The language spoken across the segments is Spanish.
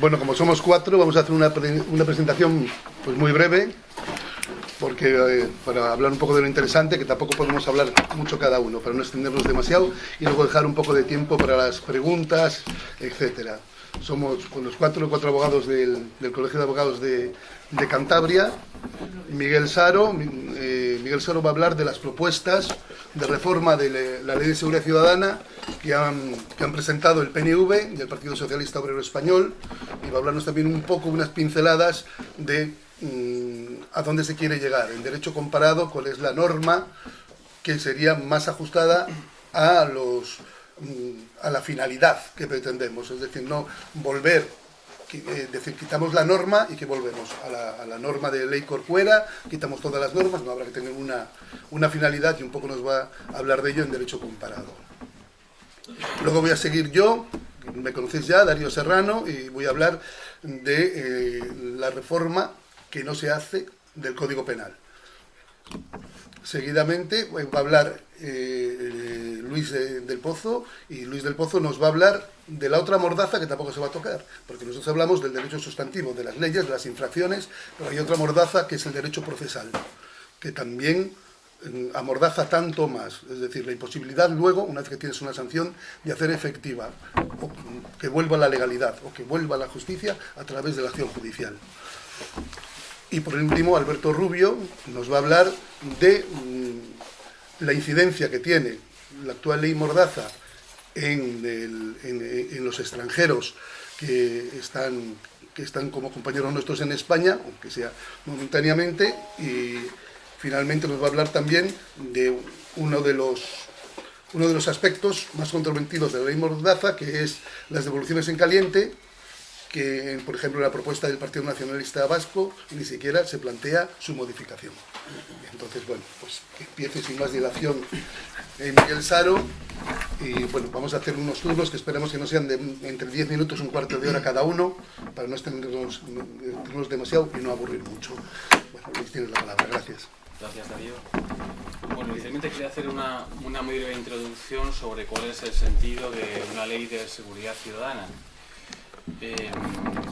Bueno, como somos cuatro, vamos a hacer una, una presentación pues muy breve, porque eh, para hablar un poco de lo interesante, que tampoco podemos hablar mucho cada uno, para no extendernos demasiado, y luego dejar un poco de tiempo para las preguntas, etcétera. Somos con los cuatro, cuatro abogados del, del Colegio de Abogados de, de Cantabria. Miguel Saro, eh, Miguel Saro va a hablar de las propuestas de reforma de la Ley de Seguridad Ciudadana que han, presentado el PNV y el Partido Socialista Obrero Español. Y va a hablarnos también un poco, unas pinceladas de mm, a dónde se quiere llegar, en derecho comparado, cuál es la norma que sería más ajustada a los mm, a la finalidad que pretendemos, es decir, no volver es decir, quitamos la norma y que volvemos a la, norma de ley corcuera, quitamos todas las normas, no habrá que tener una, una finalidad y un poco nos va a hablar de ello en derecho comparado. Luego voy a seguir yo, me conocéis ya, Darío Serrano, y voy a hablar de eh, la reforma que no se hace del Código Penal. Seguidamente va a hablar eh, Luis de, del Pozo y Luis del Pozo nos va a hablar de la otra mordaza que tampoco se va a tocar, porque nosotros hablamos del derecho sustantivo, de las leyes, de las infracciones, pero hay otra mordaza que es el derecho procesal, que también mm, amordaza tanto más, es decir, la imposibilidad luego, una vez que tienes una sanción, de hacer efectiva, que vuelva la legalidad, o que vuelva la justicia a través de la acción judicial. Y por último, Alberto Rubio nos va a hablar de mmm, la incidencia que tiene la actual ley Mordaza en, en, en, los extranjeros que están, que están como compañeros nuestros en España, aunque sea momentáneamente, y finalmente nos va a hablar también de uno de los uno de los aspectos más controvertidos de la ley Mordaza, que es las devoluciones en caliente, que, por ejemplo, la propuesta del Partido Nacionalista Vasco ni siquiera se plantea su modificación. Entonces, bueno, pues empiece sin más dilación eh, Miguel Saro, y bueno, vamos a hacer unos turnos que esperemos que no sean de entre 10 minutos, un cuarto de hora cada uno, para no extendernos, extendernos demasiado y no aburrir mucho. Bueno, Luis, tienes la palabra, gracias. Gracias, Darío. Bueno, inicialmente quería hacer una, una muy breve introducción sobre cuál es el sentido de una ley de seguridad ciudadana. Eh,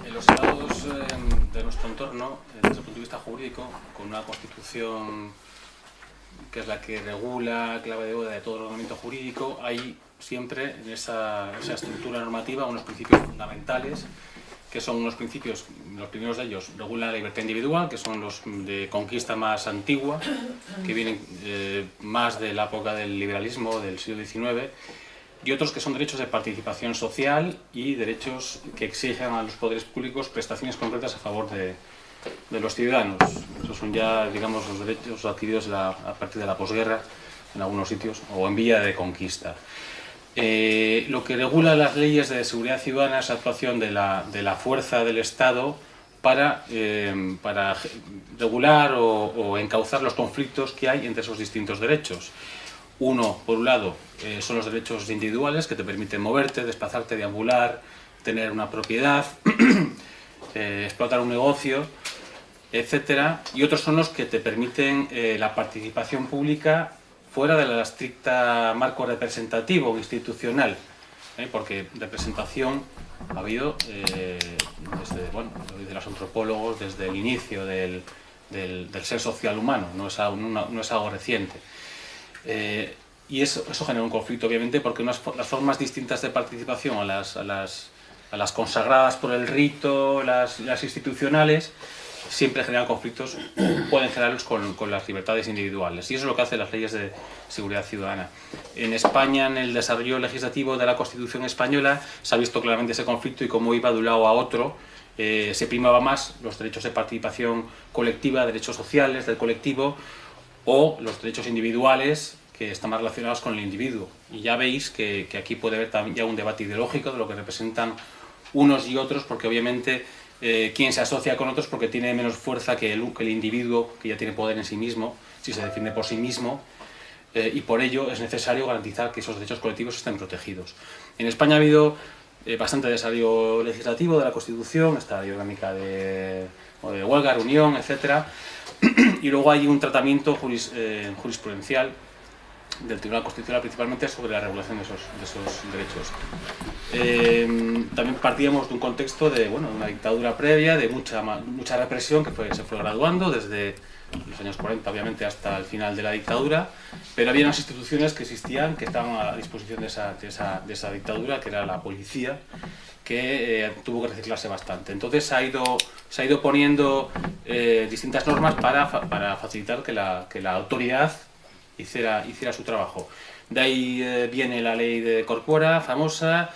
en los estados eh, de nuestro entorno, desde el punto de vista jurídico, con una constitución que es la que regula, clave de boda de todo el ordenamiento jurídico, hay siempre en esa, esa estructura normativa unos principios fundamentales que son unos principios, los primeros de ellos regulan la libertad individual, que son los de conquista más antigua, que vienen eh, más de la época del liberalismo del siglo XIX, y otros que son derechos de participación social y derechos que exigen a los poderes públicos prestaciones concretas a favor de, de los ciudadanos. Esos son ya, digamos, los derechos adquiridos la, a partir de la posguerra en algunos sitios o en vía de conquista. Eh, lo que regula las leyes de seguridad ciudadana es la actuación de la, de la fuerza del Estado para, eh, para regular o, o encauzar los conflictos que hay entre esos distintos derechos. Uno, por un lado, eh, son los derechos individuales que te permiten moverte, desplazarte, deambular, tener una propiedad, eh, explotar un negocio, etcétera. Y otros son los que te permiten eh, la participación pública fuera de la estricta marco representativo institucional, ¿eh? porque representación ha habido desde, bueno, desde los antropólogos, desde el inicio del, del, del ser social humano, no es no es algo reciente. Eh, y eso, eso, genera un conflicto, obviamente, porque unas, las formas distintas de participación a las, a las, a las consagradas por el rito, las, las institucionales, siempre generan conflictos, pueden generarlos con, con, las libertades individuales. Y eso es lo que hacen las leyes de seguridad ciudadana. En España, en el desarrollo legislativo de la Constitución española, se ha visto claramente ese conflicto y cómo iba de un lado a otro. Eh, se primaba más los derechos de participación colectiva, derechos sociales del colectivo, o los derechos individuales que están más relacionados con el individuo. Y ya veis que, aquí puede haber también ya un debate ideológico de lo que representan unos y otros, porque obviamente eh, quien se asocia con otros porque tiene menos fuerza que el, individuo, que ya tiene poder en sí mismo, si se defiende por sí mismo, eh, y por ello es necesario garantizar que esos derechos colectivos estén protegidos. En España ha habido eh, bastante desarrollo legislativo de la Constitución, esta orgánica de, huelga, reunión, etc. y luego hay un tratamiento eh, jurisprudencial del Tribunal Constitucional principalmente sobre la regulación de esos, de esos derechos. Eh, también partíamos de un contexto de, bueno, una dictadura previa, de mucha, mucha represión que fue, se fue graduando desde los años 40 obviamente hasta el final de la dictadura, pero había unas instituciones que existían, que estaban a disposición de esa, de esa, de esa dictadura, que era la policía, que eh, tuvo que reciclarse bastante. Entonces se ha ido, se ha ido poniendo eh, distintas normas para, para facilitar que la, que la autoridad hiciera, hiciera su trabajo. De ahí eh, viene la ley de Corpora, famosa,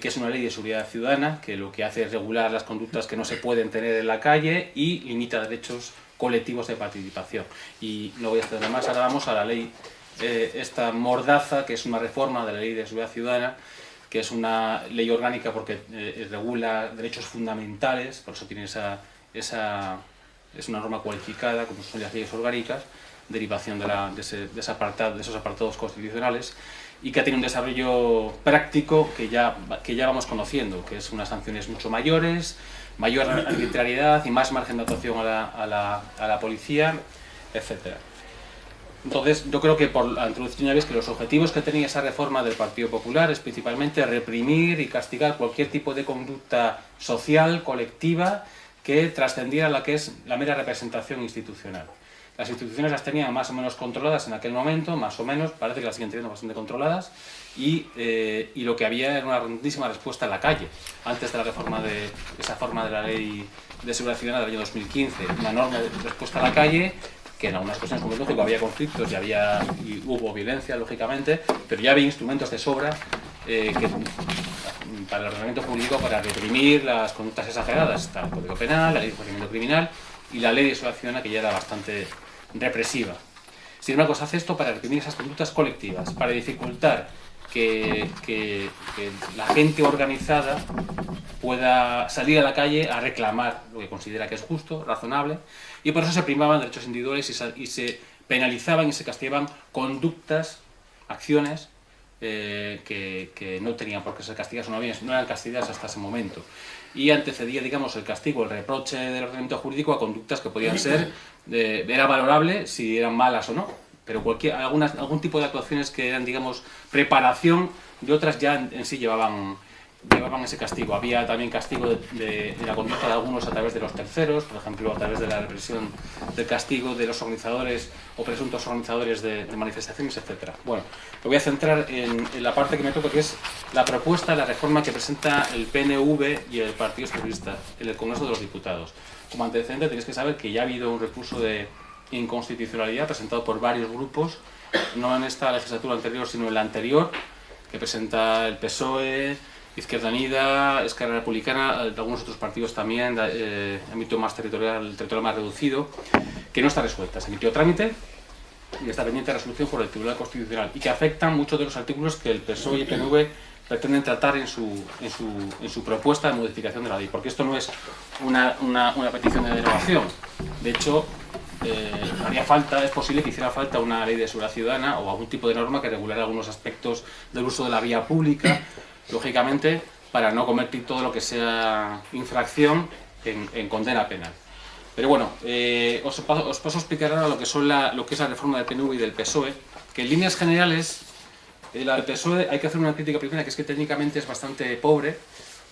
que es una ley de seguridad ciudadana, que lo que hace es regular las conductas que no se pueden tener en la calle y limita derechos colectivos de participación. Y no voy a extender más, ahora vamos a la ley, esta mordaza, que es una reforma de la ley de seguridad ciudadana, que es una ley orgánica porque eh, regula derechos fundamentales, por eso tiene esa, esa, es una norma cualificada, como son las leyes orgánicas, derivación de, la, de, ese, de, ese apartado, de esos apartados constitucionales, y que tiene un desarrollo práctico que ya, que ya vamos conociendo, que es unas sanciones mucho mayores, mayor arbitrariedad y más margen de actuación a la, a la, a la policía, etcétera. Entonces, yo creo que por la introducción ya ves que los objetivos que tenía esa reforma del Partido Popular es principalmente reprimir y castigar cualquier tipo de conducta social, colectiva, que trascendiera la que es la mera representación institucional. Las instituciones las tenían más o menos controladas en aquel momento, más o menos, parece que las siguen teniendo bastante controladas, y, eh, y lo que había era una rondísima respuesta en la calle, antes de la reforma de esa forma de la ley de seguridad ciudadana del año 2015, una enorme respuesta a la calle que en algunas cuestiones, como lógico, había conflictos y, había, y hubo violencia, lógicamente, pero ya había instrumentos de sobra eh, que, para el ordenamiento público para reprimir las conductas exageradas. Está el Código Penal, la Ley de Procedimiento Criminal y la Ley de Ciudadana, que ya era bastante represiva. Sin embargo, se hace esto para reprimir esas conductas colectivas, para dificultar que, la gente organizada pueda salir a la calle a reclamar lo que considera que es justo, razonable, y por eso se primaban derechos individuales y se, penalizaban y se castigaban conductas, acciones eh, que, no tenían por qué ser castigadas no, no eran castigadas hasta ese momento. Y antecedía, digamos, el castigo, el reproche del ordenamiento jurídico a conductas que podían ser, era valorable si eran malas o no, pero cualquier, algunas, algún tipo de actuaciones que eran, digamos, preparación de otras ya en sí llevaban llevaban ese castigo. Había también castigo de, la conducta de algunos a través de los terceros, por ejemplo, a través de la represión del castigo de los organizadores o presuntos organizadores de, manifestaciones, etc. Bueno, me voy a centrar en, la parte que me toca, que es la propuesta, la reforma que presenta el PNV y el Partido Socialista en el Congreso de los Diputados. Como antecedente tenéis que saber que ya ha habido un recurso de inconstitucionalidad presentado por varios grupos, no en esta legislatura anterior, sino en la anterior, que presenta el PSOE, Izquierda Unida, Esquerra Republicana, algunos otros partidos también, eh, ámbito más territorial, territorial más reducido, que no está resuelta. Se emitió trámite y está pendiente de resolución por el Tribunal Constitucional y que afectan muchos de los artículos que el PSOE y el PNV pretenden tratar en su, en su, en su propuesta de modificación de la ley, porque esto no es una, una, una petición de derogación. De hecho, eh, haría falta, es posible que hiciera falta una ley de seguridad ciudadana o algún tipo de norma que regulara algunos aspectos del uso de la vía pública lógicamente, para no convertir todo lo que sea infracción en, condena penal. Pero bueno, eh, os, paso, a explicar ahora lo que, son lo que es la reforma del PNV y del PSOE, que en líneas generales, eh, la del PSOE hay que hacer una crítica primera, que es que técnicamente es bastante pobre,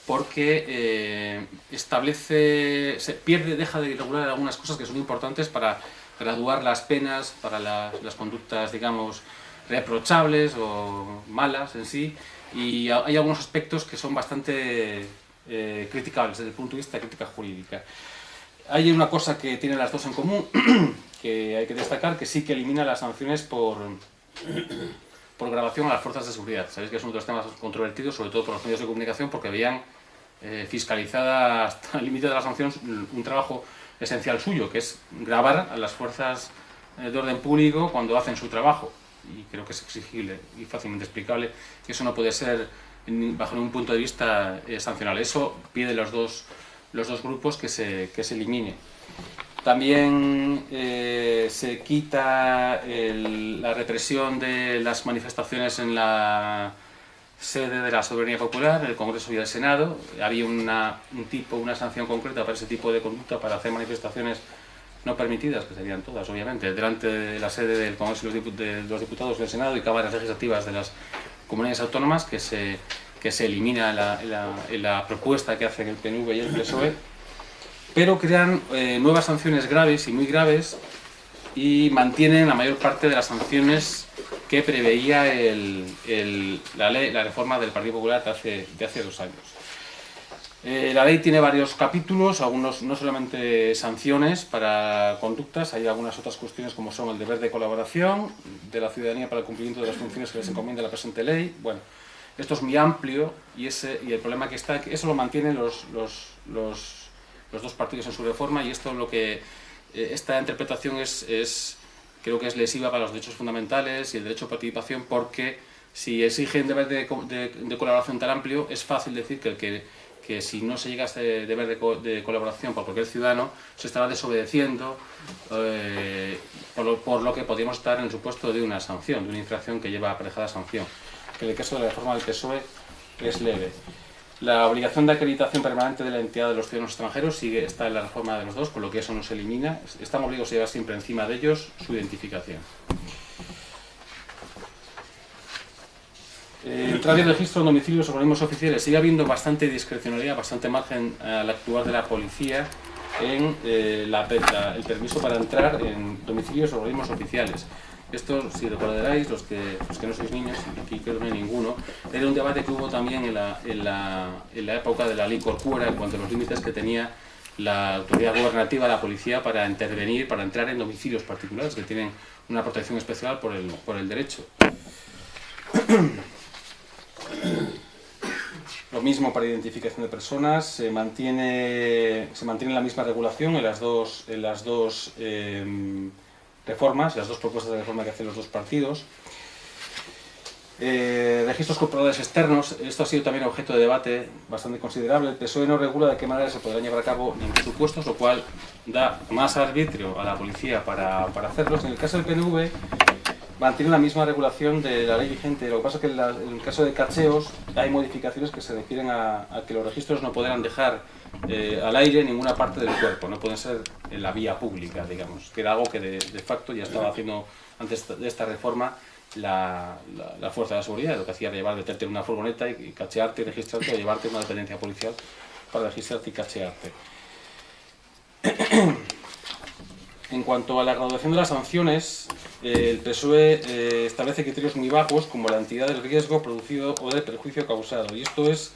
porque eh, establece, se pierde, deja de regular algunas cosas que son importantes para graduar las penas para las, las conductas, digamos, reprochables o malas en sí, y hay algunos aspectos que son bastante eh, criticables desde el punto de vista de crítica jurídica. Hay una cosa que tienen las dos en común, que hay que destacar, que sí que elimina las sanciones por, por grabación a las fuerzas de seguridad. Sabéis que es uno de los temas controvertidos, sobre todo por los medios de comunicación, porque veían eh, fiscalizada hasta el límite de las sanciones un trabajo esencial suyo, que es grabar a las fuerzas eh, de orden público cuando hacen su trabajo y creo que es exigible y fácilmente explicable, que eso no puede ser, bajo ningún punto de vista, eh, sancionable. Eso pide los dos, los dos grupos que se, que se elimine. También eh, se quita la represión de las manifestaciones en la sede de la soberanía popular, en el Congreso y el Senado. Había un tipo, una sanción concreta para ese tipo de conducta, para hacer manifestaciones no permitidas, que serían todas, obviamente, delante de la sede del Congreso de los Diputados del Senado y cámaras legislativas de las comunidades autónomas, que se, que se elimina la, la, propuesta que hacen el PNV y el PSOE, pero crean eh, nuevas sanciones graves y muy graves y mantienen la mayor parte de las sanciones que preveía la, ley, la reforma del Partido Popular de hace, de hace dos años. Eh, la ley tiene varios capítulos, algunos no solamente sanciones para conductas, hay algunas otras cuestiones como son el deber de colaboración de la ciudadanía para el cumplimiento de las funciones que les encomienda la presente ley. Bueno, esto es muy amplio y, ese, y el problema que está, eso lo mantienen los, los, los, dos partidos en su reforma y esto lo que, eh, esta interpretación es, es, creo que es lesiva para los derechos fundamentales y el derecho a participación porque si exigen deber de, de, de colaboración tan amplio es fácil decir que el que que si no se llega a este deber de, colaboración por cualquier ciudadano, se estará desobedeciendo eh, por, lo, que podríamos estar en el supuesto de una sanción, de una infracción que lleva aparejada sanción, que en el caso de la reforma del PSOE es leve. La obligación de acreditación permanente de la entidad de los ciudadanos extranjeros sigue, está en la reforma de los dos, con lo que eso no se elimina. Estamos obligados a llevar siempre encima de ellos su identificación. Eh, entrar en registro en domicilios organismos oficiales. Sigue habiendo bastante discrecionalidad, bastante margen al actuar de la policía en eh, el permiso para entrar en domicilios o organismos oficiales. Esto, si recordaréis, los que, los que no sois niños, aquí creo que no hay ninguno, era un debate que hubo también en la, época de la ley Corcuera en cuanto a los límites que tenía la autoridad gubernativa, la policía, para intervenir, para entrar en domicilios particulares que tienen una protección especial el, por el derecho. Mismo para identificación de personas, se mantiene, se mantiene la misma regulación en las dos, en las dos em, reformas, las dos propuestas de reforma que hacen los dos partidos. Eh, registros corporales externos, esto ha sido también objeto de debate bastante considerable. El PSOE no regula de qué manera se podrán llevar a cabo ningún supuestos, lo cual da más arbitrio a la policía para, para hacerlos. En el caso del PNV, mantiene la misma regulación de la ley vigente. Lo que pasa es que en, el caso de cacheos hay modificaciones que se refieren a, que los registros no podrán dejar eh, al aire ninguna parte del cuerpo, no pueden ser en la vía pública, digamos, que era algo que de, facto ya estaba haciendo antes de esta reforma la, fuerza de la seguridad, lo que hacía era llevar, meterte en una furgoneta y, cachearte y registrarte o llevarte a una dependencia policial para registrarte y cachearte. En cuanto a la graduación de las sanciones, el PSOE eh, establece criterios muy bajos como la entidad del riesgo producido o del perjuicio causado. Y esto es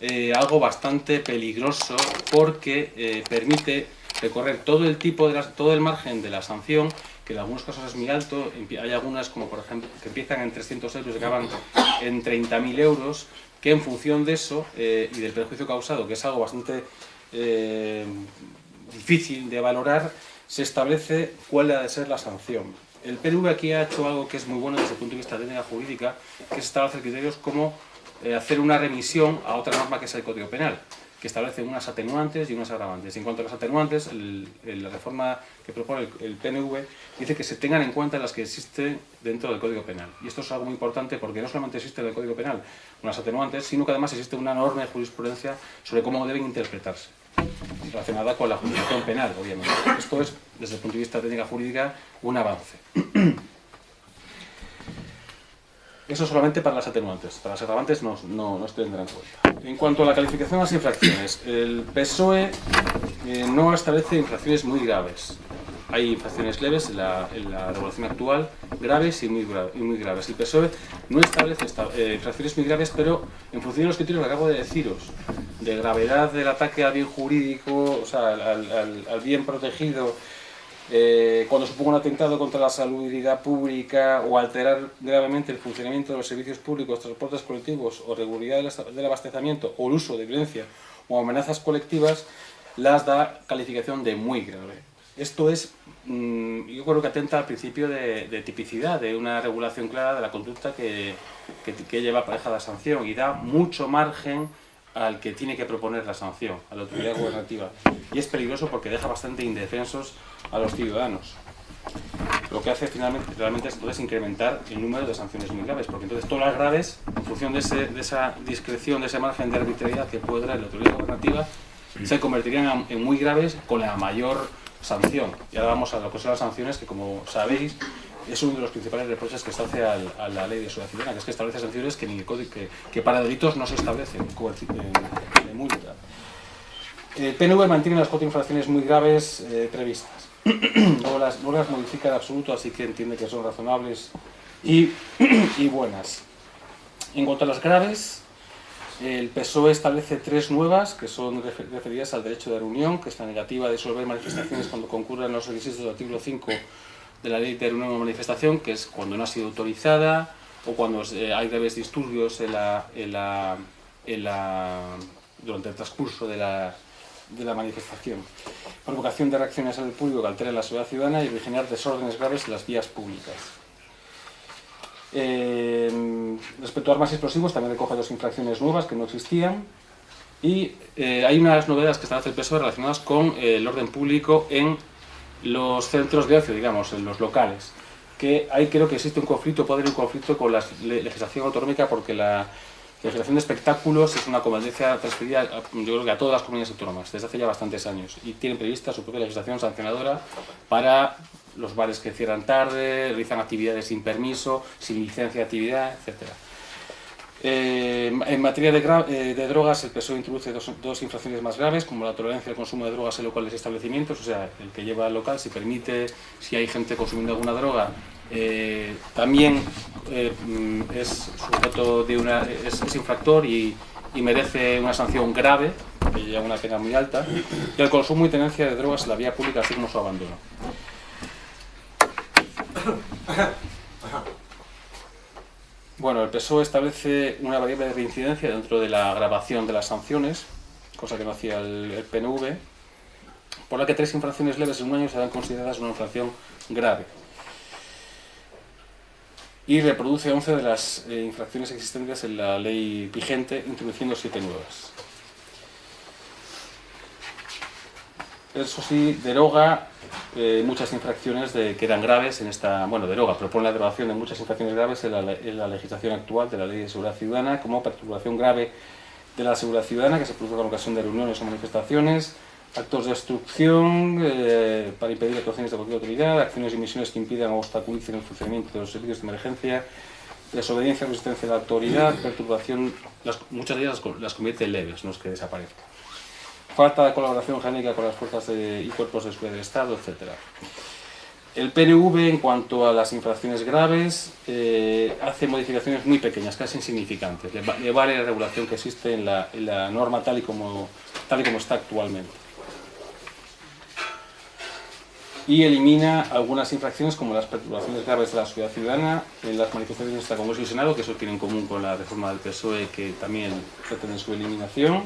eh, algo bastante peligroso porque permite recorrer todo el tipo de todo el margen de la sanción, que en algunos casos es muy alto, hay algunas como por ejemplo que empiezan en 300 euros y acaban en 30.000 euros, que en función de eso y del perjuicio causado, que es algo bastante difícil de valorar, se establece cuál ha de ser la sanción. El PNV aquí ha hecho algo que es muy bueno desde el punto de vista de técnica jurídica, que es establecer criterios como eh, hacer una remisión a otra norma que es el Código Penal, que establece unas atenuantes y unas agravantes. En cuanto a las atenuantes, la reforma que propone el, PNV dice que se tengan en cuenta las que existen dentro del Código Penal. Y esto es algo muy importante porque no solamente existe en el Código Penal unas atenuantes, sino que además existe una norma de jurisprudencia sobre cómo deben interpretarse relacionada con la jurisdicción penal, obviamente. Esto es, desde el punto de vista técnica jurídica, un avance. Eso solamente para las atenuantes, para las agravantes no, no, no se tendrán en cuenta. En cuanto a la calificación de las infracciones, el PSOE eh, no establece infracciones muy graves. Hay infracciones leves en la, regulación actual, graves y muy, muy graves. El PSOE no establece eh, infracciones muy graves, pero en función de los criterios que acabo de deciros, de gravedad del ataque al bien jurídico, o sea, al, bien protegido, eh, cuando suponga un atentado contra la salubridad pública o alterar gravemente el funcionamiento de los servicios públicos, transportes colectivos o regularidad del abastecimiento o el uso de violencia o amenazas colectivas, las da calificación de muy grave. Esto es, mm, yo creo que atenta al principio de, tipicidad, de una regulación clara de la conducta que, que, lleva pareja la sanción y da mucho margen al que tiene que proponer la sanción, a la autoridad gubernativa. Y es peligroso porque deja bastante indefensos a los ciudadanos. Lo que hace finalmente realmente es entonces incrementar el número de sanciones muy graves, porque entonces todas las graves, en función de, de esa discreción, de ese margen de arbitrariedad que puede dar la autoridad gubernativa, se convertirían en muy graves con la mayor sanción. Y ahora vamos a lo que son las sanciones, que como sabéis, es uno de los principales reproches que se hace a la ley de seguridad ciudadana, que es que establece sanciones que, ni que, que para delitos no se establecen de multa. El PNV mantiene las cuatro infracciones muy graves eh, previstas. no, las, no las modifica de absoluto, así que entiende que son razonables y, y buenas. En cuanto a las graves, el PSOE establece tres nuevas que son referidas al derecho de reunión, que es la negativa de disolver manifestaciones cuando concurran los requisitos del artículo 5 de la ley de reunión o manifestación, que es cuando no ha sido autorizada o cuando eh, hay graves disturbios en la, en la, en la, durante el transcurso de la, de la manifestación. Provocación de reacciones al público que alteren la seguridad ciudadana y originar desórdenes graves en las vías públicas. Eh, respecto a armas explosivos, también recoge dos infracciones nuevas que no existían. Y eh, hay unas novedades que están hace el PSOE relacionadas con eh, el orden público en los centros de ocio, digamos, en los locales. Que ahí creo que existe un conflicto, puede haber un conflicto con la legislación autonómica porque la legislación de espectáculos es una competencia transferida, yo creo que a todas las comunidades autónomas, desde hace ya bastantes años, y tienen prevista su propia legislación sancionadora para los bares que cierran tarde, realizan actividades sin permiso, sin licencia de actividad, etc. Eh, en materia eh, de, drogas, el PSOE introduce dos, infracciones más graves, como la tolerancia al consumo de drogas en locales y establecimientos, o sea, el que lleva al local, si permite, si hay gente consumiendo alguna droga, eh, también mm, es sujeto de una, es, infractor y, y, merece una sanción grave, que lleva una pena muy alta, y el consumo y tenencia de drogas en la vía pública, así como su abandono. Bueno, el PSOE establece una variable de reincidencia dentro de la grabación de las sanciones, cosa que no hacía el, PNV, por la que tres infracciones leves en un año serán consideradas una infracción grave. Y reproduce 11 de las eh, infracciones existentes en la ley vigente, introduciendo siete nuevas. Eso sí, deroga eh, muchas infracciones de, que eran graves en esta, bueno, deroga, propone la derogación de muchas infracciones graves en la, legislación actual de la Ley de Seguridad Ciudadana, como perturbación grave de la seguridad ciudadana que se produce con ocasión de reuniones o manifestaciones, actos de obstrucción eh, para impedir actuaciones de cualquier autoridad, acciones y misiones que impidan o obstaculicen el funcionamiento de los servicios de emergencia, desobediencia resistencia de la autoridad, perturbación, muchas de ellas las, las convierte en leves, no es que desaparezcan falta de colaboración genérica con las fuerzas y cuerpos de seguridad del Estado, etc. El PNV, en cuanto a las infracciones graves, eh, hace modificaciones muy pequeñas, casi insignificantes. Le, vale la regulación que existe en la, norma tal y, como, tal y como está actualmente. Y elimina algunas infracciones como las perturbaciones graves de la sociedad ciudadana en las manifestaciones de Congreso y Senado, que eso tiene en común con la reforma del PSOE, que también pretende su eliminación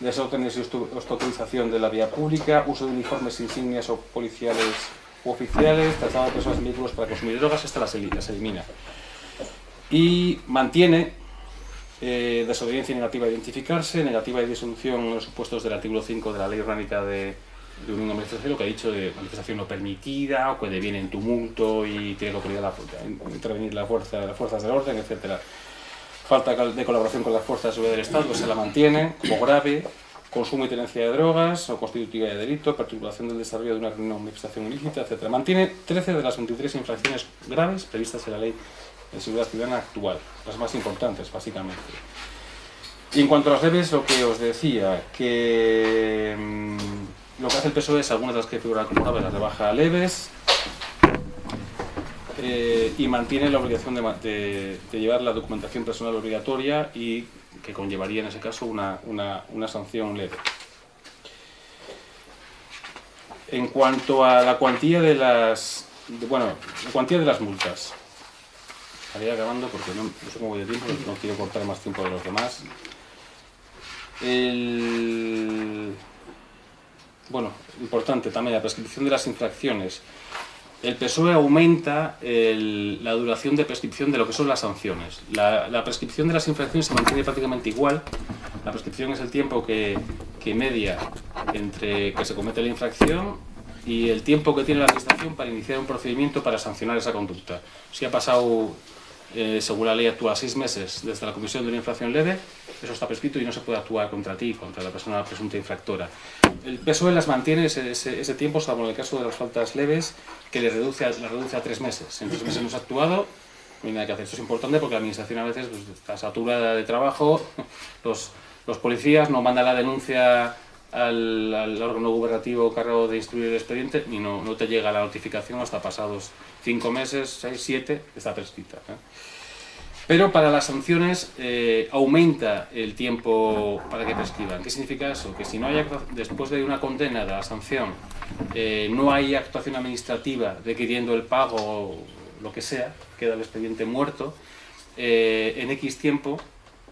desórdenes y obstaculización de la vía pública, uso de uniformes, insignias o policiales u oficiales, traslado de personas en vehículos para consumir drogas, esta las, elimina. Y mantiene eh, desobediencia negativa de identificarse, negativa de disolución en los supuestos del artículo 5 de la Ley Orgánica de, de Unión lo que ha dicho de manifestación no permitida, o que deviene en tumulto y tiene que la, intervenir la fuerza, las fuerzas del orden, etcétera falta de colaboración con las fuerzas de seguridad del Estado, se la mantiene como grave, consumo y tenencia de drogas o constitutiva de delito, perturbación del desarrollo de una manifestación ilícita, etc. Mantiene 13 de las 23 infracciones graves previstas en la ley de seguridad ciudadana actual, las más importantes, básicamente. Y en cuanto a las leves, lo que os decía, que mm, lo que hace el PSOE es algunas de las que figuran como graves las rebaja a leves, eh, y mantiene la obligación de, llevar la documentación personal obligatoria y que conllevaría en ese caso una, sanción leve. En cuanto a la cuantía de las, bueno, la cuantía de las multas, estaría acabando porque no, sé cómo voy de tiempo, no quiero cortar más tiempo de los demás. bueno, importante también la prescripción de las infracciones el PSOE aumenta la duración de prescripción de lo que son las sanciones. La, prescripción de las infracciones se mantiene prácticamente igual. La prescripción es el tiempo que, media entre que se comete la infracción y el tiempo que tiene la administración para iniciar un procedimiento para sancionar esa conducta. Si ha pasado eh, según la ley, actúa seis meses desde la comisión de una infracción leve, eso está prescrito y no se puede actuar contra ti, contra la persona presunta infractora. El PSOE las mantiene ese, ese, tiempo, salvo en el caso de las faltas leves, que le reduce a, reduce a tres meses. En tres meses hemos actuado, no hay nada que hacer. Esto es importante porque la administración a veces pues, está saturada de trabajo, los, los policías no mandan la denuncia al, al, órgano gubernativo cargado de instruir el expediente y no, no, te llega la notificación hasta pasados cinco meses, seis, siete, está prescrita. ¿eh? Pero para las sanciones eh, aumenta el tiempo para que prescriban. ¿Qué significa eso? Que si no hay después de una condena de la sanción eh, no hay actuación administrativa requiriendo el pago o lo que sea, queda el expediente muerto, en X tiempo,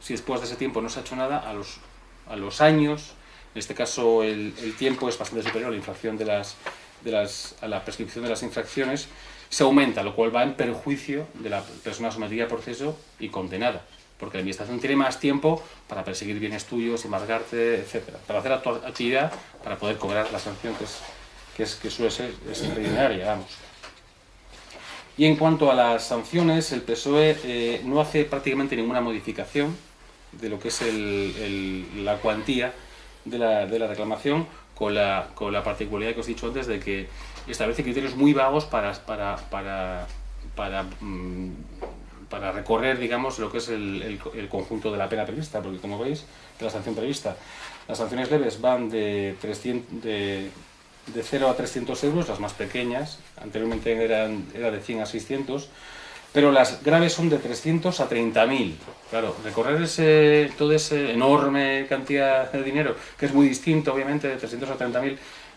si después de ese tiempo no se ha hecho nada, a los, a los años en este caso el, tiempo es bastante superior a la, infracción de las, de las, a la prescripción de las infracciones, se aumenta, lo cual va en perjuicio de la persona sometida a proceso y condenada, porque la administración tiene más tiempo para perseguir bienes tuyos, embargarte, etc. Para hacer actividad, para poder cobrar la sanción que, es, que, suele ser extraordinaria, vamos. Y en cuanto a las sanciones, el PSOE eh, no hace prácticamente ninguna modificación de lo que es el, la cuantía de la, de la reclamación con la, con la, particularidad que os he dicho antes de que establece criterios muy vagos para, para, para, para, mm, recorrer digamos, lo que es el, el, conjunto de la pena prevista, porque como veis, de la sanción prevista, las sanciones leves van de, 300, de, de 0 a 300 euros, las más pequeñas, anteriormente eran, era de 100 a 600, pero las graves son de 300 a 30.000. Claro, recorrer ese, toda esa enorme cantidad de dinero, que es muy distinto, obviamente, de 300 a 30.000,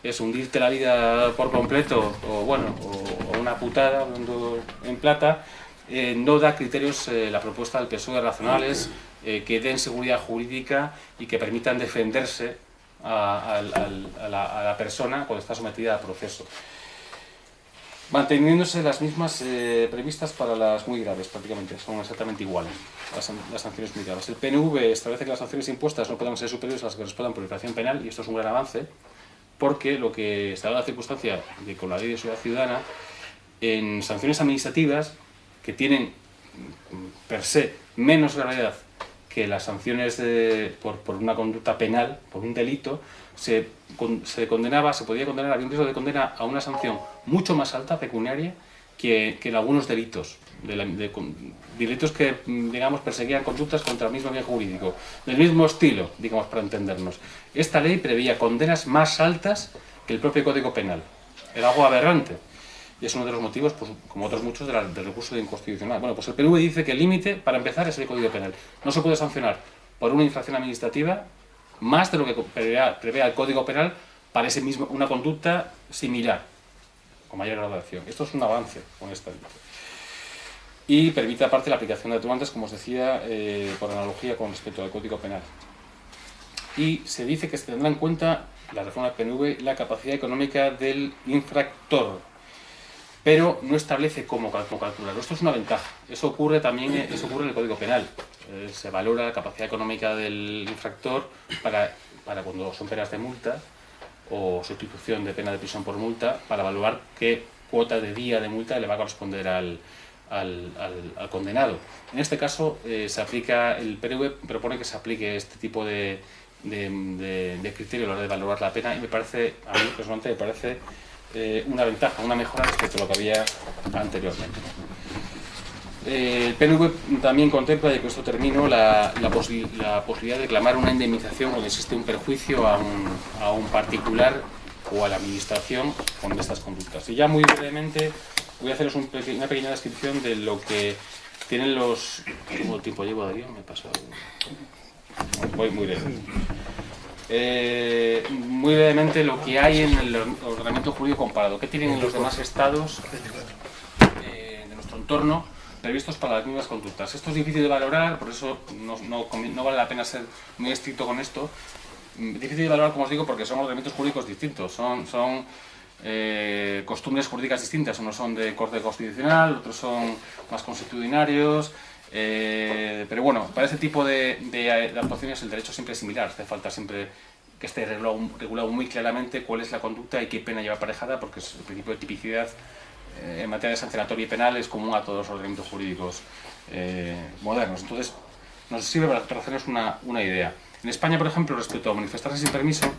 es hundirte la vida por completo, o bueno, o, una putada, hablando en plata, eh, no da criterios eh, la propuesta del PSOE razonables eh, que den seguridad jurídica y que permitan defenderse a, la, persona cuando está sometida a proceso. Manteniéndose las mismas eh, previstas para las muy graves, prácticamente, son exactamente iguales. Las, sanciones muy graves. El PNV establece que las sanciones impuestas no puedan ser superiores a las que correspondan por infracción penal, y esto es un gran avance, porque lo que está da la circunstancia de con la ley de seguridad ciudadana, en sanciones administrativas que tienen per se menos gravedad que las sanciones por, por, una conducta penal, por un delito, se, se, condenaba, se podía condenar, había un riesgo de condena a una sanción mucho más alta, pecuniaria, que, en algunos delitos. De, de, delitos que, digamos, perseguían conductas contra el mismo bien jurídico, del mismo estilo, digamos, para entendernos. Esta ley preveía condenas más altas que el propio Código Penal. Era algo aberrante. Y es uno de los motivos, pues, como otros muchos, del recurso de inconstitucional. Bueno, pues el PNV dice que el límite, para empezar, es el Código Penal. No se puede sancionar por una infracción administrativa más de lo que prevé el Código Penal para ese mismo, una conducta similar, mayor graduación. Esto es un avance con esta ley. Y permite aparte la aplicación de atenuantes, como os decía, eh, por analogía con respecto al Código Penal. Y se dice que se tendrá en cuenta la reforma del PNV la capacidad económica del infractor, pero no establece cómo, calcularlo. Esto es una ventaja. Eso ocurre también eso ocurre en el Código Penal. Eh, se valora la capacidad económica del infractor para, para cuando son penas de multa o sustitución de pena de prisión por multa, para evaluar qué cuota de día de multa le va a corresponder al, al, al, condenado. En este caso, eh, se aplica, el PNV propone que se aplique este tipo de, de, de, criterio a la hora de valorar la pena y me parece, a mí personalmente me parece eh, una ventaja, una mejora respecto a lo que había anteriormente. Eh, el PNV también contempla, y con esto termino, la, la, posibilidad de reclamar una indemnización cuando existe un perjuicio a un, a un, particular o a la administración con estas conductas. Y ya muy brevemente voy a haceros un una pequeña descripción de lo que tienen los... ¿Cómo tiempo llevo, Darío? Me he pasado... Voy muy lejos. Eh, muy brevemente lo que hay en el ordenamiento jurídico comparado. ¿Qué tienen en los demás estados eh, de nuestro entorno previstos para las mismas conductas? Esto es difícil de valorar, por eso no, no, vale la pena ser muy estricto con esto. Mm, difícil de valorar, como os digo, porque son ordenamientos jurídicos distintos, son, son eh, costumbres jurídicas distintas. Unos son de corte constitucional, otros son más constitucionarios, eh, pero bueno, para ese tipo de, actuaciones el derecho siempre es similar, hace falta siempre que esté regulado, muy claramente cuál es la conducta y qué pena lleva aparejada, porque el principio de tipicidad en materia de sancionatoria y penal es común a todos los ordenamientos jurídicos eh, modernos. Entonces, nos sirve para, hacernos una, una idea. En España, por ejemplo, respecto a manifestarse sin permiso,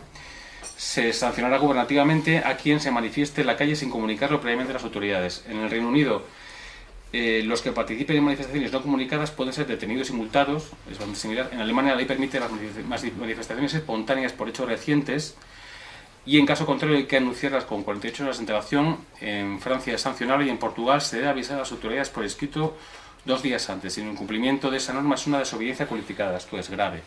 se sancionará gubernativamente a quien se manifieste en la calle sin comunicarlo previamente a las autoridades. En el Reino Unido, eh, los que participen en manifestaciones no comunicadas pueden ser detenidos y multados, es bastante similar. En Alemania la ley permite las manifestaciones espontáneas por hechos recientes y en caso contrario hay que anunciarlas con 48 horas de antelación. En Francia es sancionable y en Portugal se debe avisar a las autoridades por escrito dos días antes. Sin incumplimiento de esa norma es una desobediencia cualificada, esto es grave.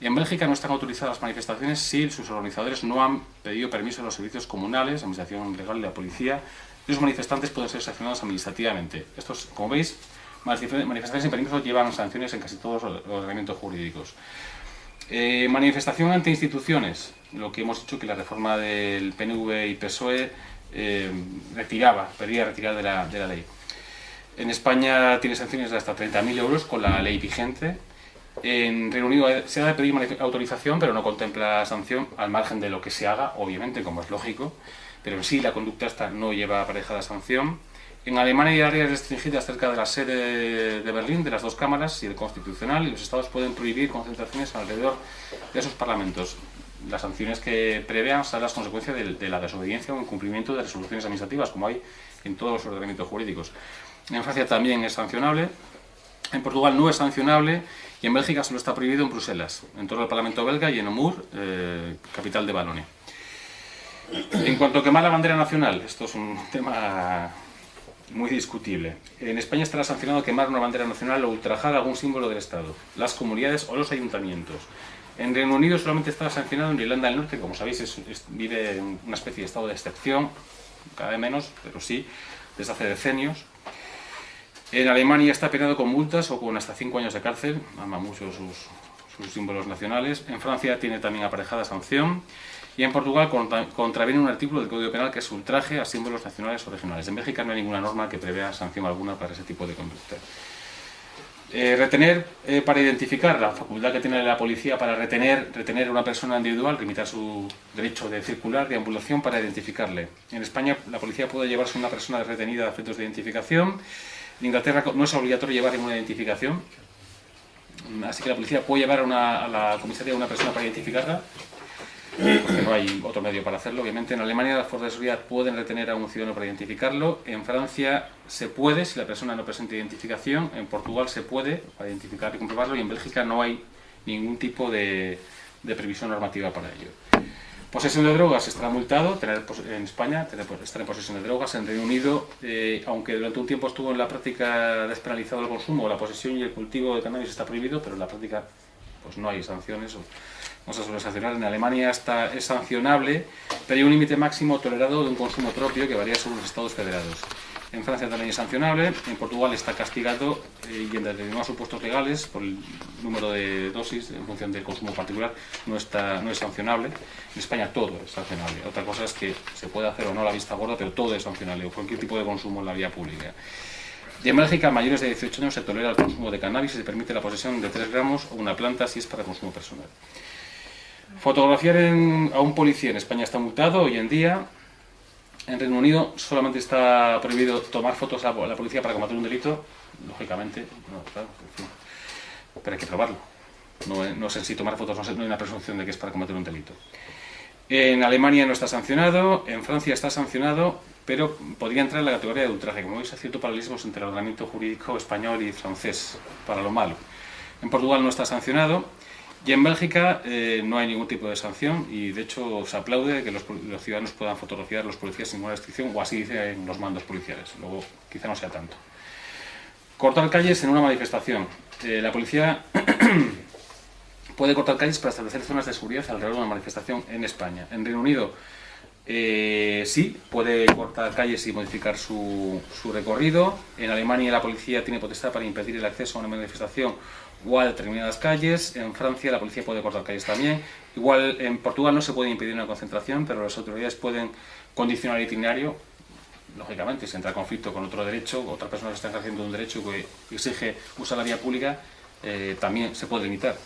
En Bélgica no están autorizadas las manifestaciones si sus organizadores no han pedido permiso a los servicios comunales, administración legal de la policía, y los manifestantes pueden ser sancionados administrativamente. Estos, como veis, manifestaciones sin permiso llevan sanciones en casi todos los ordenamientos jurídicos. Eh, manifestación ante instituciones, lo que hemos dicho que la reforma del PNV y PSOE eh, retiraba, pedía retirar de la, de la ley. En España tiene sanciones de hasta 30.000 euros con la ley vigente. En Reino Unido se ha de pedir autorización, pero no contempla sanción, al margen de lo que se haga, obviamente, como es lógico, pero sí la conducta esta no lleva aparejada sanción. En Alemania hay áreas restringidas cerca de la sede de Berlín, de las dos cámaras y del Constitucional, y los estados pueden prohibir concentraciones alrededor de esos parlamentos. Las sanciones que prevean son las consecuencias de, la desobediencia o incumplimiento de resoluciones administrativas, como hay en todos los ordenamientos jurídicos. En Francia también es sancionable, en Portugal no es sancionable y en Bélgica solo está prohibido en Bruselas, en todo el Parlamento belga y en Namur, eh, capital de Valonia. En cuanto a quemar la bandera nacional, esto es un tema muy discutible. En España estará sancionado quemar una bandera nacional o ultrajar algún símbolo del Estado, las comunidades o los ayuntamientos. En Reino Unido solamente está sancionado en Irlanda del Norte, como sabéis vive en una especie de estado de excepción, cada vez menos, pero sí, desde hace decenios. En Alemania está penado con multas o con hasta 5 años de cárcel, ama mucho sus, sus símbolos nacionales. En Francia tiene también aparejada sanción. Y en Portugal contraviene un artículo del Código Penal que es ultraje a símbolos nacionales o regionales. En México no hay ninguna norma que prevea sanción alguna para ese tipo de conducta. Eh, retener eh, para identificar la facultad que tiene la policía para retener, retener a una persona individual, limitar su derecho de circular, de ambulación para identificarle. En España la policía puede llevarse a una persona retenida a efectos de identificación. En Inglaterra no es obligatorio llevar ninguna identificación, así que la policía puede llevar a la comisaría a una persona para identificarla no hay otro medio para hacerlo. Obviamente en Alemania las fuerzas de seguridad pueden retener a un ciudadano para identificarlo, en Francia se puede si la persona no presenta identificación, en Portugal se puede para identificar y comprobarlo y en Bélgica no hay ningún tipo de, previsión normativa para ello. Posesión de drogas estará multado, tener en España tener, estar en posesión de drogas, en Reino Unido, eh, aunque durante un tiempo estuvo en la práctica despenalizado el consumo, la posesión y el cultivo de cannabis está prohibido, pero en la práctica pues no hay sanciones. No se suele sancionar. En Alemania está, es sancionable, pero hay un límite máximo tolerado de un consumo propio que varía según los estados federados. En Francia también es sancionable, en Portugal está castigado eh, y en determinados supuestos legales, por el número de dosis en función del consumo particular, no, está, no es sancionable. En España todo es sancionable. Otra cosa es que se puede hacer o no la vista gorda, pero todo es sancionable, o cualquier tipo de consumo en la vía pública. Y en Bélgica, mayores de 18 años se tolera el consumo de cannabis y se permite la posesión de 3 gramos o una planta si es para consumo personal. Fotografiar a un policía en España está multado hoy en día. En Reino Unido solamente está prohibido tomar fotos a la policía para combatir un delito. Lógicamente, pero hay que probarlo. No, no sé si tomar fotos, no, hay una presunción de que es para combatir un delito. En Alemania no está sancionado, en Francia está sancionado, pero podría entrar en la categoría de ultraje. Como veis, hay cierto paralelismo entre el ordenamiento jurídico español y francés, para lo malo. En Portugal no está sancionado, y en Bélgica eh, no hay ningún tipo de sanción y de hecho se aplaude que los, ciudadanos puedan fotografiar a los policías sin ninguna restricción o así dicen los mandos policiales, luego quizá no sea tanto. Cortar calles en una manifestación. Eh, la policía puede cortar calles para establecer zonas de seguridad alrededor de una manifestación en España. En Reino Unido eh, sí, puede cortar calles y modificar su, su recorrido. En Alemania la policía tiene potestad para impedir el acceso a una manifestación o a determinadas calles. En Francia la policía puede cortar calles también. Igual en Portugal no se puede impedir una concentración, pero las autoridades pueden condicionar el itinerario. Lógicamente, si entra en conflicto con otro derecho, otra persona está ejerciendo un derecho que exige usar la vía pública, eh, también se puede limitar.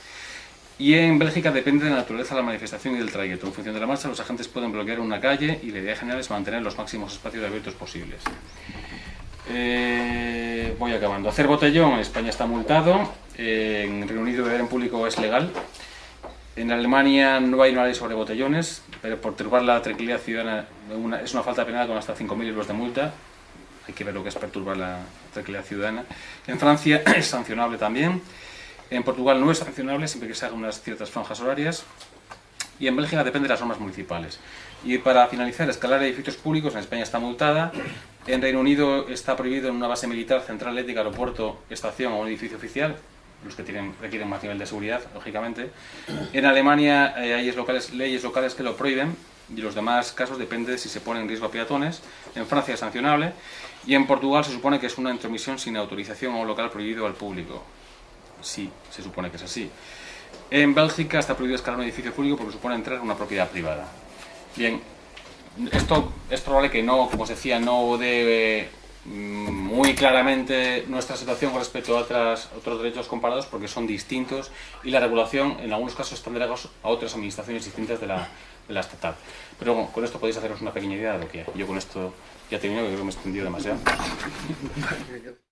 Y en Bélgica depende de la naturaleza de la manifestación y del trayecto. En función de la marcha, los agentes pueden bloquear una calle y la idea general es mantener los máximos espacios abiertos posibles. Eh, voy acabando. Hacer botellón en España está multado, en Reino Unido beber en público es legal, en Alemania no hay una ley sobre botellones, pero por turbar la tranquilidad ciudadana es una falta penal con hasta 5.000 euros de multa. Hay que ver lo que es perturbar la tranquilidad ciudadana. En Francia es sancionable también. En Portugal no es sancionable siempre que se hagan unas ciertas franjas horarias. Y en Bélgica depende de las normas municipales. Y para finalizar, escalar edificios públicos en España está multada. En Reino Unido está prohibido en una base militar, central eléctrica, aeropuerto, estación o un edificio oficial los que tienen, requieren más nivel de seguridad, lógicamente. En Alemania eh, hay locales, leyes locales que lo prohíben y los demás casos depende de si se pone en riesgo a peatones. En Francia es sancionable y en Portugal se supone que es una intromisión sin autorización un local prohibido al público. Sí, se supone que es así. En Bélgica está prohibido escalar un edificio público porque supone entrar en una propiedad privada. Bien, esto es probable que no, como se decía, no debe Mm, muy claramente nuestra situación con respecto a otras, otros derechos comparados porque son distintos y la regulación en algunos casos están delegados a otras administraciones distintas de la, de la estatal. Pero con esto podéis haceros una pequeña idea de lo que Yo con esto ya he terminado, creo que me he extendido demasiado.